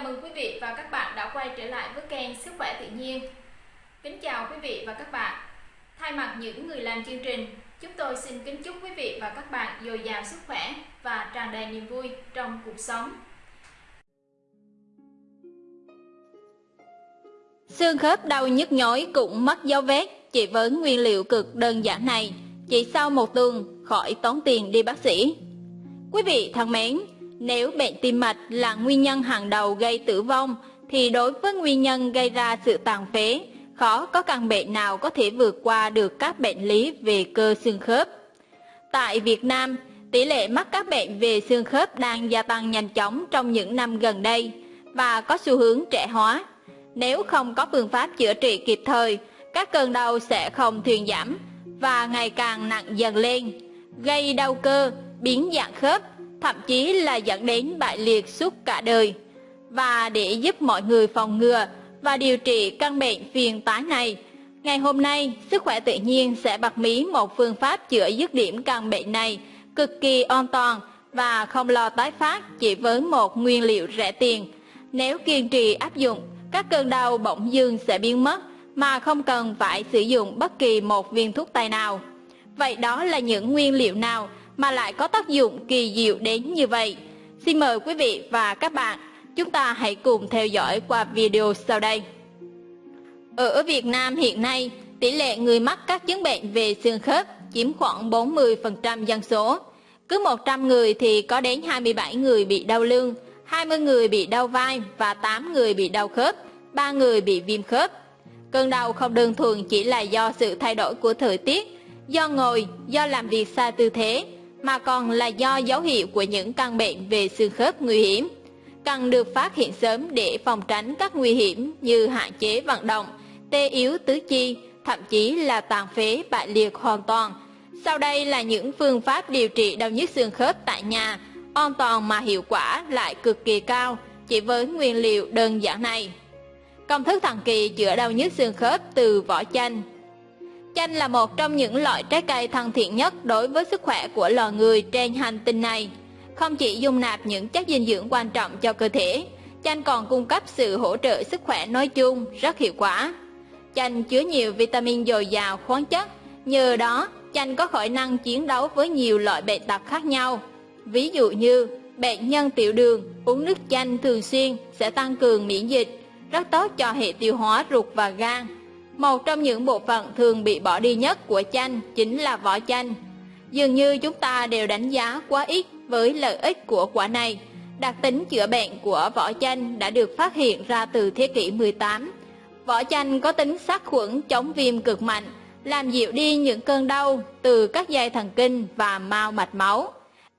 Chào mừng quý vị và các bạn đã quay trở lại với kênh Sức khỏe tự nhiên. Kính chào quý vị và các bạn. Thay mặt những người làm chương trình, chúng tôi xin kính chúc quý vị và các bạn dồi dào sức khỏe và tràn đầy niềm vui trong cuộc sống. Xương khớp đau nhức nhối cũng mất dấu vết chỉ với nguyên liệu cực đơn giản này, chỉ sau một tuần khỏi tốn tiền đi bác sĩ. Quý vị thân mến, nếu bệnh tim mạch là nguyên nhân hàng đầu gây tử vong, thì đối với nguyên nhân gây ra sự tàn phế, khó có căn bệnh nào có thể vượt qua được các bệnh lý về cơ xương khớp. Tại Việt Nam, tỷ lệ mắc các bệnh về xương khớp đang gia tăng nhanh chóng trong những năm gần đây và có xu hướng trẻ hóa. Nếu không có phương pháp chữa trị kịp thời, các cơn đau sẽ không thuyên giảm và ngày càng nặng dần lên, gây đau cơ, biến dạng khớp thậm chí là dẫn đến bại liệt suốt cả đời. Và để giúp mọi người phòng ngừa và điều trị căn bệnh phiền tái này, ngày hôm nay Sức khỏe tự nhiên sẽ bật mí một phương pháp chữa dứt điểm căn bệnh này cực kỳ an toàn và không lo tái phát chỉ với một nguyên liệu rẻ tiền. Nếu kiên trì áp dụng, các cơn đau bỗng dưng sẽ biến mất mà không cần phải sử dụng bất kỳ một viên thuốc tây nào. Vậy đó là những nguyên liệu nào mà lại có tác dụng kỳ diệu đến như vậy. Xin mời quý vị và các bạn, chúng ta hãy cùng theo dõi qua video sau đây. Ở Việt Nam hiện nay, tỷ lệ người mắc các chứng bệnh về xương khớp chiếm khoảng 40% dân số. Cứ 100 người thì có đến 27 người bị đau lưng, 20 người bị đau vai và 8 người bị đau khớp, 3 người bị viêm khớp. Cơn đau không đơn thuần chỉ là do sự thay đổi của thời tiết, do ngồi, do làm việc sai tư thế, mà còn là do dấu hiệu của những căn bệnh về xương khớp nguy hiểm. Cần được phát hiện sớm để phòng tránh các nguy hiểm như hạn chế vận động, tê yếu tứ chi, thậm chí là tàn phế bại liệt hoàn toàn. Sau đây là những phương pháp điều trị đau nhức xương khớp tại nhà, an toàn mà hiệu quả lại cực kỳ cao chỉ với nguyên liệu đơn giản này. Công thức thần kỳ chữa đau nhức xương khớp từ vỏ chanh Chanh là một trong những loại trái cây thân thiện nhất đối với sức khỏe của loài người trên hành tinh này. Không chỉ dung nạp những chất dinh dưỡng quan trọng cho cơ thể, chanh còn cung cấp sự hỗ trợ sức khỏe nói chung rất hiệu quả. Chanh chứa nhiều vitamin dồi dào khoáng chất, nhờ đó chanh có khả năng chiến đấu với nhiều loại bệnh tật khác nhau. Ví dụ như bệnh nhân tiểu đường uống nước chanh thường xuyên sẽ tăng cường miễn dịch, rất tốt cho hệ tiêu hóa ruột và gan một trong những bộ phận thường bị bỏ đi nhất của chanh chính là vỏ chanh. Dường như chúng ta đều đánh giá quá ít với lợi ích của quả này. Đặc tính chữa bệnh của vỏ chanh đã được phát hiện ra từ thế kỷ 18. Vỏ chanh có tính sát khuẩn chống viêm cực mạnh, làm dịu đi những cơn đau từ các dây thần kinh và mao mạch máu.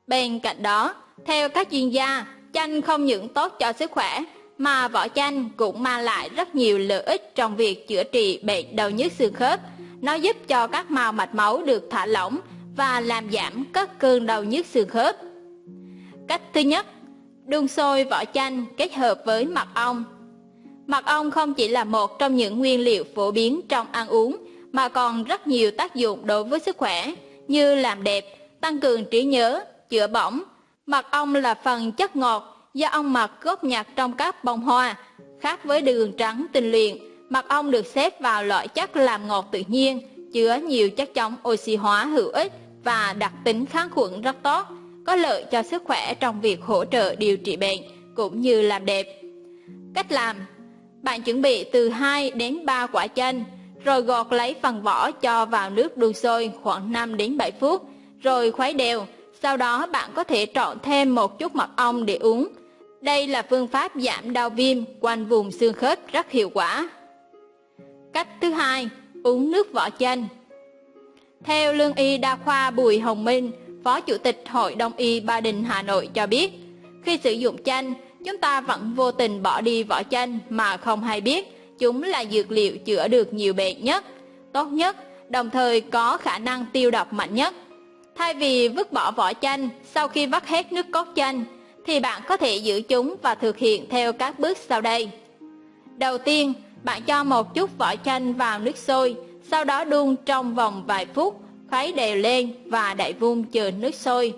Bên cạnh đó, theo các chuyên gia, chanh không những tốt cho sức khỏe mà vỏ chanh cũng mang lại rất nhiều lợi ích trong việc chữa trị bệnh đau nhức xương khớp. Nó giúp cho các mao mạch máu được thả lỏng và làm giảm các cơn đau nhức xương khớp. Cách thứ nhất, đun sôi vỏ chanh kết hợp với mật ong. Mật ong không chỉ là một trong những nguyên liệu phổ biến trong ăn uống mà còn rất nhiều tác dụng đối với sức khỏe như làm đẹp, tăng cường trí nhớ, chữa bỏng. Mật ong là phần chất ngọt do ong mật góp nhặt trong các bông hoa. Khác với đường trắng tinh luyện, mật ong được xếp vào loại chất làm ngọt tự nhiên, chứa nhiều chất chống oxy hóa hữu ích và đặc tính kháng khuẩn rất tốt, có lợi cho sức khỏe trong việc hỗ trợ điều trị bệnh cũng như làm đẹp. Cách làm Bạn chuẩn bị từ 2 đến 3 quả chanh, rồi gọt lấy phần vỏ cho vào nước đun sôi khoảng 5 đến 7 phút, rồi khuấy đều. Sau đó bạn có thể trộn thêm một chút mật ong để uống đây là phương pháp giảm đau viêm quanh vùng xương khớp rất hiệu quả. Cách thứ hai, uống nước vỏ chanh. Theo lương y đa khoa Bùi Hồng Minh, Phó Chủ tịch Hội Đông y Ba Đình Hà Nội cho biết, khi sử dụng chanh, chúng ta vẫn vô tình bỏ đi vỏ chanh mà không hay biết chúng là dược liệu chữa được nhiều bệnh nhất, tốt nhất, đồng thời có khả năng tiêu độc mạnh nhất. Thay vì vứt bỏ vỏ chanh sau khi vắt hết nước cốt chanh, thì bạn có thể giữ chúng và thực hiện theo các bước sau đây. Đầu tiên, bạn cho một chút vỏ chanh vào nước sôi, sau đó đun trong vòng vài phút, khuấy đều lên và đậy vung chờ nước sôi.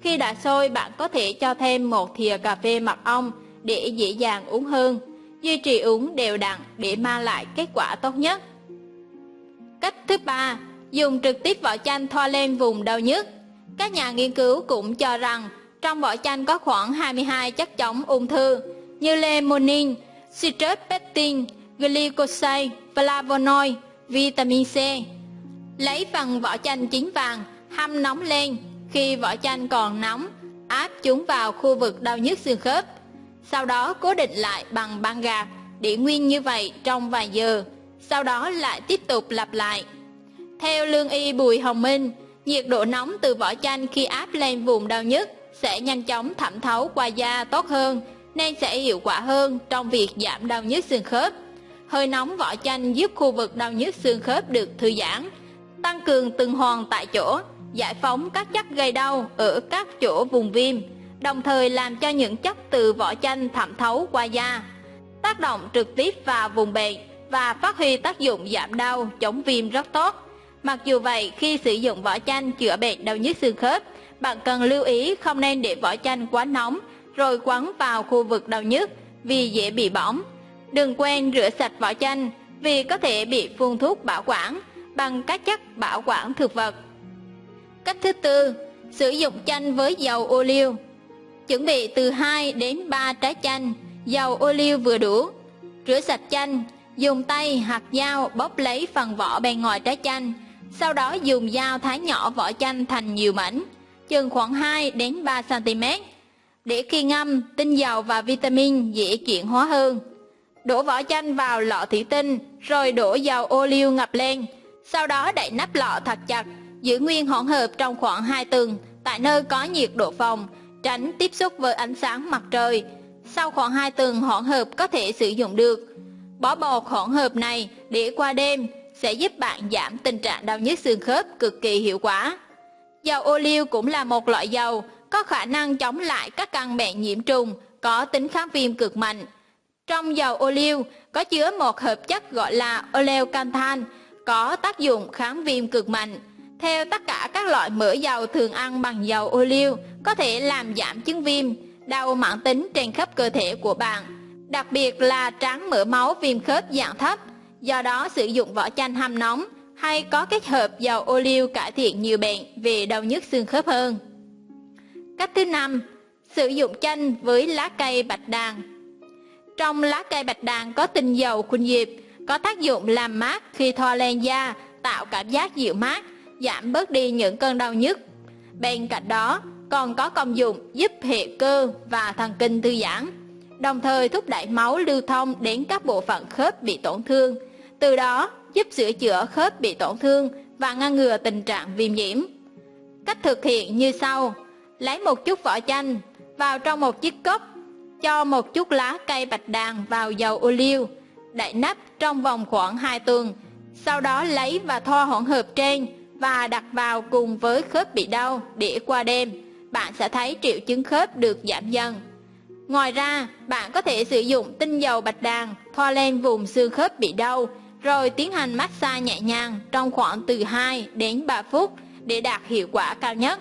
Khi đã sôi, bạn có thể cho thêm một thìa cà phê mật ong để dễ dàng uống hơn, duy trì uống đều đặn để mang lại kết quả tốt nhất. Cách thứ ba, dùng trực tiếp vỏ chanh thoa lên vùng đau nhức. Các nhà nghiên cứu cũng cho rằng trong vỏ chanh có khoảng 22 chất chống ung thư như lemonin, citrus pectin, glycoside, flavonoid, vitamin C. Lấy phần vỏ chanh chín vàng, hâm nóng lên, khi vỏ chanh còn nóng, áp chúng vào khu vực đau nhức xương khớp. Sau đó cố định lại bằng băng gạc, để nguyên như vậy trong vài giờ, sau đó lại tiếp tục lặp lại. Theo lương y Bùi Hồng Minh, nhiệt độ nóng từ vỏ chanh khi áp lên vùng đau nhức sẽ nhanh chóng thẩm thấu qua da tốt hơn, nên sẽ hiệu quả hơn trong việc giảm đau nhức xương khớp. Hơi nóng vỏ chanh giúp khu vực đau nhức xương khớp được thư giãn, tăng cường tuần hoàn tại chỗ, giải phóng các chất gây đau ở các chỗ vùng viêm, đồng thời làm cho những chất từ vỏ chanh thẩm thấu qua da, tác động trực tiếp vào vùng bệnh và phát huy tác dụng giảm đau, chống viêm rất tốt. Mặc dù vậy, khi sử dụng vỏ chanh chữa bệnh đau nhức xương khớp, bạn cần lưu ý không nên để vỏ chanh quá nóng rồi quấn vào khu vực đau nhức vì dễ bị bỏng. Đừng quên rửa sạch vỏ chanh vì có thể bị phun thuốc bảo quản bằng các chất bảo quản thực vật. Cách thứ tư, sử dụng chanh với dầu ô liu. Chuẩn bị từ 2 đến 3 trái chanh, dầu ô liu vừa đủ. Rửa sạch chanh, dùng tay hoặc dao bóp lấy phần vỏ bên ngoài trái chanh, sau đó dùng dao thái nhỏ vỏ chanh thành nhiều mảnh, chừng khoảng 2 đến 3 cm. Để khi ngâm, tinh dầu và vitamin dễ chuyển hóa hơn. Đổ vỏ chanh vào lọ thủy tinh, rồi đổ dầu ô liu ngập lên, sau đó đậy nắp lọ thật chặt, giữ nguyên hỗn hợp trong khoảng 2 tuần tại nơi có nhiệt độ phòng, tránh tiếp xúc với ánh sáng mặt trời. Sau khoảng 2 tuần hỗn hợp có thể sử dụng được. Bỏ bột hỗn hợp này để qua đêm sẽ giúp bạn giảm tình trạng đau nhức xương khớp cực kỳ hiệu quả. Dầu ô liu cũng là một loại dầu có khả năng chống lại các căn bệnh nhiễm trùng, có tính kháng viêm cực mạnh. Trong dầu ô liu có chứa một hợp chất gọi là oleocantan, có tác dụng kháng viêm cực mạnh. Theo tất cả các loại mỡ dầu thường ăn bằng dầu ô liu có thể làm giảm chứng viêm, đau mãn tính trên khắp cơ thể của bạn, đặc biệt là tráng mỡ máu viêm khớp dạng thấp. Do đó sử dụng vỏ chanh hâm nóng hay có kết hợp dầu ô liu cải thiện nhiều bệnh về đau nhức xương khớp hơn. Cách thứ năm, sử dụng chanh với lá cây bạch đàn. Trong lá cây bạch đàn có tinh dầu khuynh diệp, có tác dụng làm mát khi thoa lên da, tạo cảm giác dịu mát, giảm bớt đi những cơn đau nhức. Bên cạnh đó, còn có công dụng giúp hệ cơ và thần kinh thư giãn, đồng thời thúc đẩy máu lưu thông đến các bộ phận khớp bị tổn thương, từ đó giúp sửa chữa khớp bị tổn thương và ngăn ngừa tình trạng viêm nhiễm. Cách thực hiện như sau: lấy một chút vỏ chanh vào trong một chiếc cốc, cho một chút lá cây bạch đàn vào dầu ô liu, đậy nắp trong vòng khoảng 2 tuần, sau đó lấy và thoa hỗn hợp trên và đặt vào cùng với khớp bị đau để qua đêm, bạn sẽ thấy triệu chứng khớp được giảm dần. Ngoài ra, bạn có thể sử dụng tinh dầu bạch đàn thoa lên vùng xương khớp bị đau, rồi tiến hành massage nhẹ nhàng trong khoảng từ 2 đến 3 phút để đạt hiệu quả cao nhất.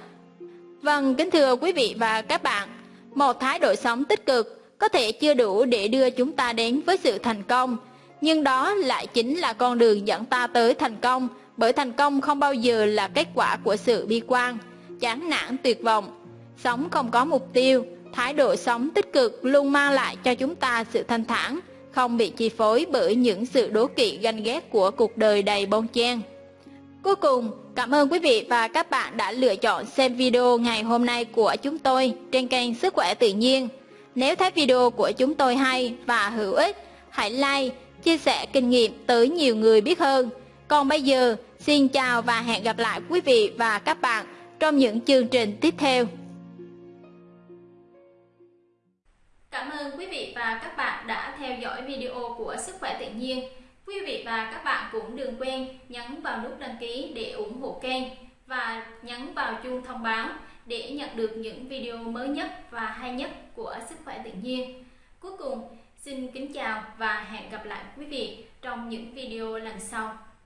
Vâng, kính thưa quý vị và các bạn, một thái độ sống tích cực có thể chưa đủ để đưa chúng ta đến với sự thành công, nhưng đó lại chính là con đường dẫn ta tới thành công, bởi thành công không bao giờ là kết quả của sự bi quan, chán nản tuyệt vọng. Sống không có mục tiêu, thái độ sống tích cực luôn mang lại cho chúng ta sự thanh thản, không bị chi phối bởi những sự đố kỵ ganh ghét của cuộc đời đầy bon chen. Cuối cùng, cảm ơn quý vị và các bạn đã lựa chọn xem video ngày hôm nay của chúng tôi trên kênh Sức khỏe tự nhiên. Nếu thấy video của chúng tôi hay và hữu ích, hãy like, chia sẻ kinh nghiệm tới nhiều người biết hơn. Còn bây giờ, xin chào và hẹn gặp lại quý vị và các bạn trong những chương trình tiếp theo. Cảm ơn quý vị và các bạn đã theo dõi video của Sức khỏe tự nhiên. Quý vị và các bạn cũng đừng quên nhấn vào nút đăng ký để ủng hộ kênh và nhấn vào chuông thông báo để nhận được những video mới nhất và hay nhất của Sức khỏe tự nhiên. Cuối cùng, xin kính chào và hẹn gặp lại quý vị trong những video lần sau.